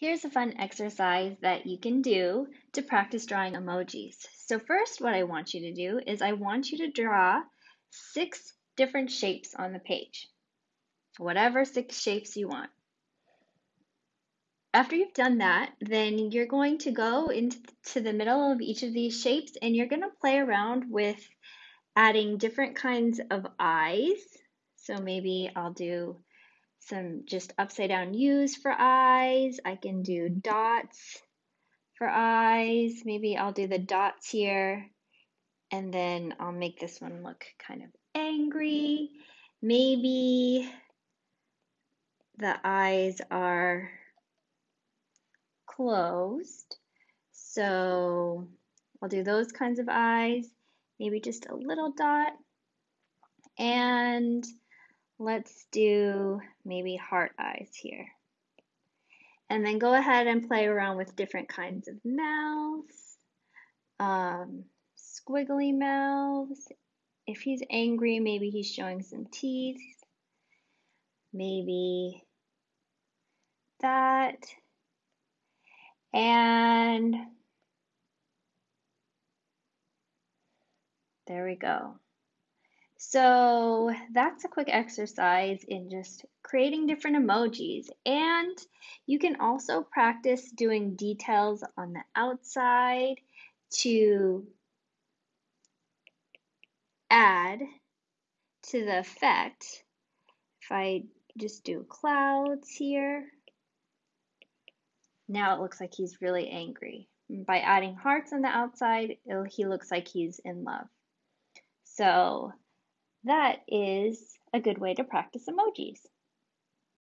Here's a fun exercise that you can do to practice drawing emojis. So first, what I want you to do is I want you to draw six different shapes on the page, whatever six shapes you want. After you've done that, then you're going to go into the middle of each of these shapes and you're going to play around with adding different kinds of eyes. So maybe I'll do some just upside down U's for eyes. I can do dots for eyes. Maybe I'll do the dots here and then I'll make this one look kind of angry. Maybe the eyes are closed. So I'll do those kinds of eyes, maybe just a little dot. And let's do maybe heart eyes here. And then go ahead and play around with different kinds of mouths, um, squiggly mouths. If he's angry, maybe he's showing some teeth. Maybe that. And there we go. So that's a quick exercise in just creating different emojis. And you can also practice doing details on the outside to add to the effect. If I just do clouds here, now it looks like he's really angry. By adding hearts on the outside, he looks like he's in love. So that is a good way to practice emojis.